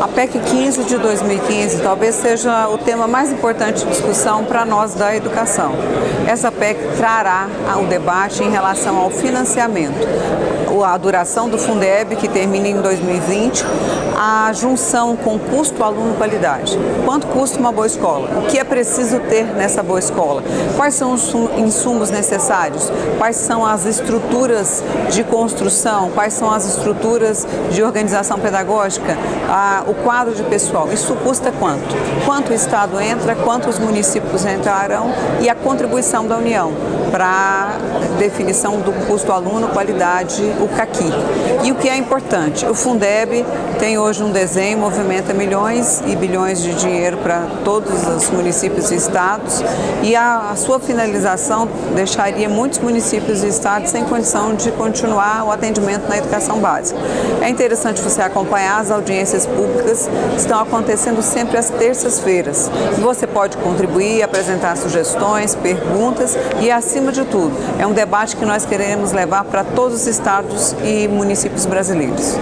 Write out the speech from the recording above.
a PEC 15 de 2015 talvez seja o tema mais importante de discussão para nós da educação. Essa PEC trará o debate em relação ao financiamento, a duração do Fundeb, que termina em 2020, a junção com custo aluno-qualidade. Quanto custa uma boa escola? O que é preciso ter nessa boa escola? Quais são os insumos necessários? Quais são as estruturas de construção? Quais são as estruturas de organização pedagógica? O quadro de pessoal. Isso custa quanto? Quanto o Estado entra? Quantos municípios entrarão? E a contribuição da União para definição do custo aluno, qualidade, o CAQui. E o que é importante? O Fundeb tem hoje um desenho, movimenta milhões e bilhões de dinheiro para todos os municípios e estados e a, a sua finalização deixaria muitos municípios e estados sem condição de continuar o atendimento na educação básica. É interessante você acompanhar as audiências públicas estão acontecendo sempre às terças-feiras. Você pode contribuir, apresentar sugestões, perguntas e, acima de tudo, é um debate que nós queremos levar para todos os estados e municípios brasileiros.